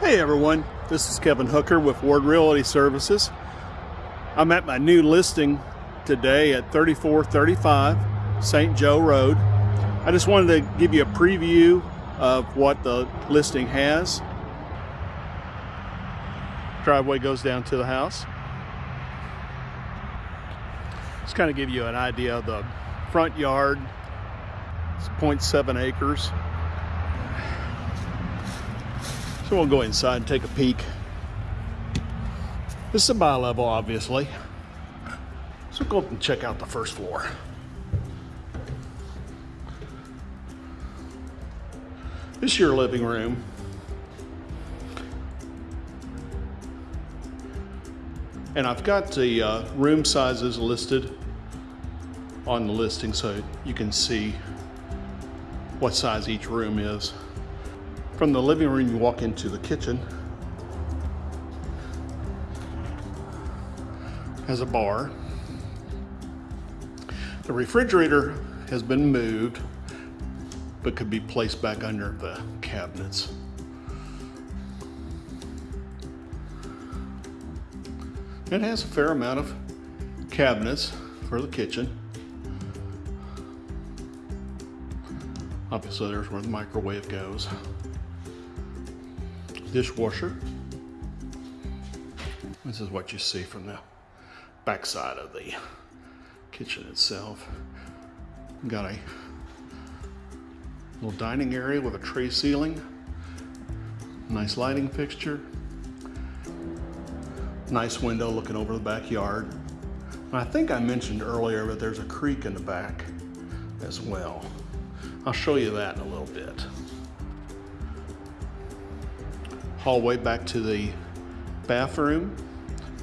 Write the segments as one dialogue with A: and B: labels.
A: Hey everyone, this is Kevin Hooker with Ward Realty Services. I'm at my new listing today at 3435 St. Joe Road. I just wanted to give you a preview of what the listing has. Driveway goes down to the house. Just kind of give you an idea of the front yard. It's 0.7 acres. So we'll go inside and take a peek. This is a bi-level, obviously. So go up and check out the first floor. This is your living room. And I've got the uh, room sizes listed on the listing so you can see what size each room is. From the living room, you walk into the kitchen. Has a bar. The refrigerator has been moved, but could be placed back under the cabinets. It has a fair amount of cabinets for the kitchen. Obviously, there's where the microwave goes dishwasher. This is what you see from the backside of the kitchen itself. Got a little dining area with a tray ceiling. Nice lighting fixture. Nice window looking over the backyard. I think I mentioned earlier that there's a creek in the back as well. I'll show you that in a little bit hallway back to the bathroom,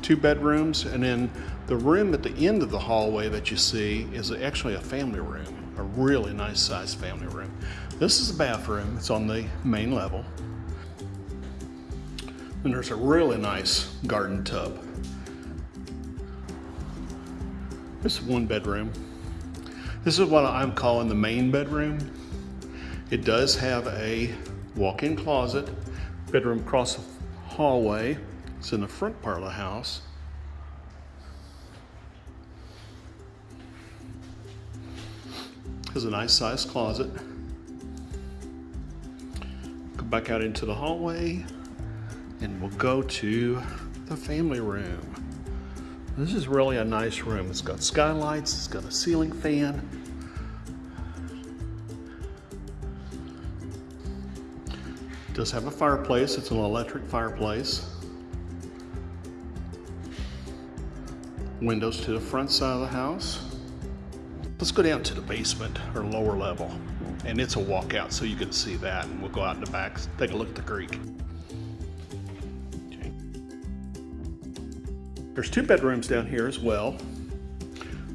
A: two bedrooms, and then the room at the end of the hallway that you see is actually a family room, a really nice sized family room. This is a bathroom, it's on the main level. And there's a really nice garden tub. This is one bedroom. This is what I'm calling the main bedroom. It does have a walk-in closet bedroom across the hallway. It's in the front part of the house. Has a nice sized closet. Go back out into the hallway and we'll go to the family room. This is really a nice room. It's got skylights, it's got a ceiling fan, does have a fireplace. It's an electric fireplace. Windows to the front side of the house. Let's go down to the basement or lower level. And it's a walkout, so you can see that. And we'll go out in the back, take a look at the creek. Okay. There's two bedrooms down here as well.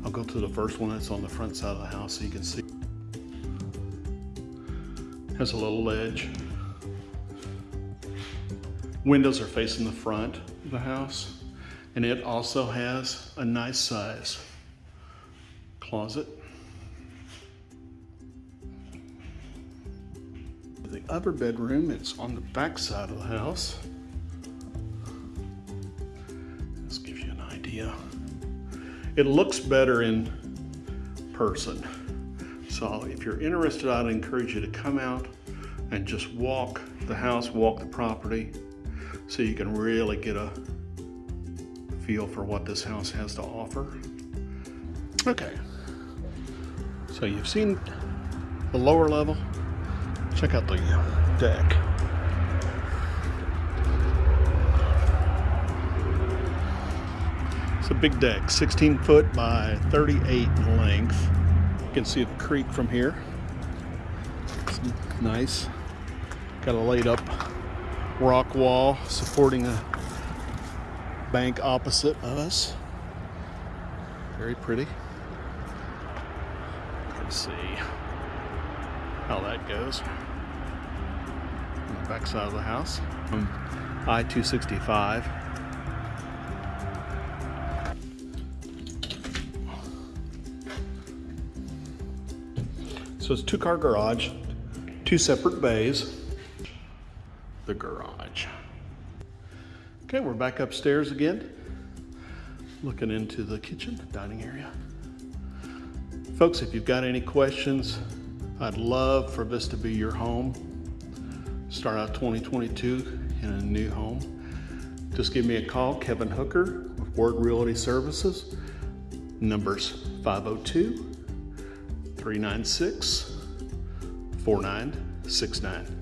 A: I'll go to the first one that's on the front side of the house so you can see. Has a little ledge. Windows are facing the front of the house and it also has a nice size closet. The other bedroom, it's on the back side of the house. This gives you an idea. It looks better in person. So if you're interested, I'd encourage you to come out and just walk the house, walk the property, so you can really get a feel for what this house has to offer. Okay, so you've seen the lower level. Check out the deck. It's a big deck, 16 foot by 38 in length. You can see the creek from here. It's nice. Got a laid up rock wall supporting a bank opposite of us. Very pretty. Let's see how that goes. On the back side of the house um, from I-265. So it's two-car garage, two separate bays the garage. Okay, we're back upstairs again, looking into the kitchen, dining area. Folks, if you've got any questions, I'd love for this to be your home. Start out 2022 in a new home. Just give me a call, Kevin Hooker with Ward Realty Services. Numbers 502 396 4969.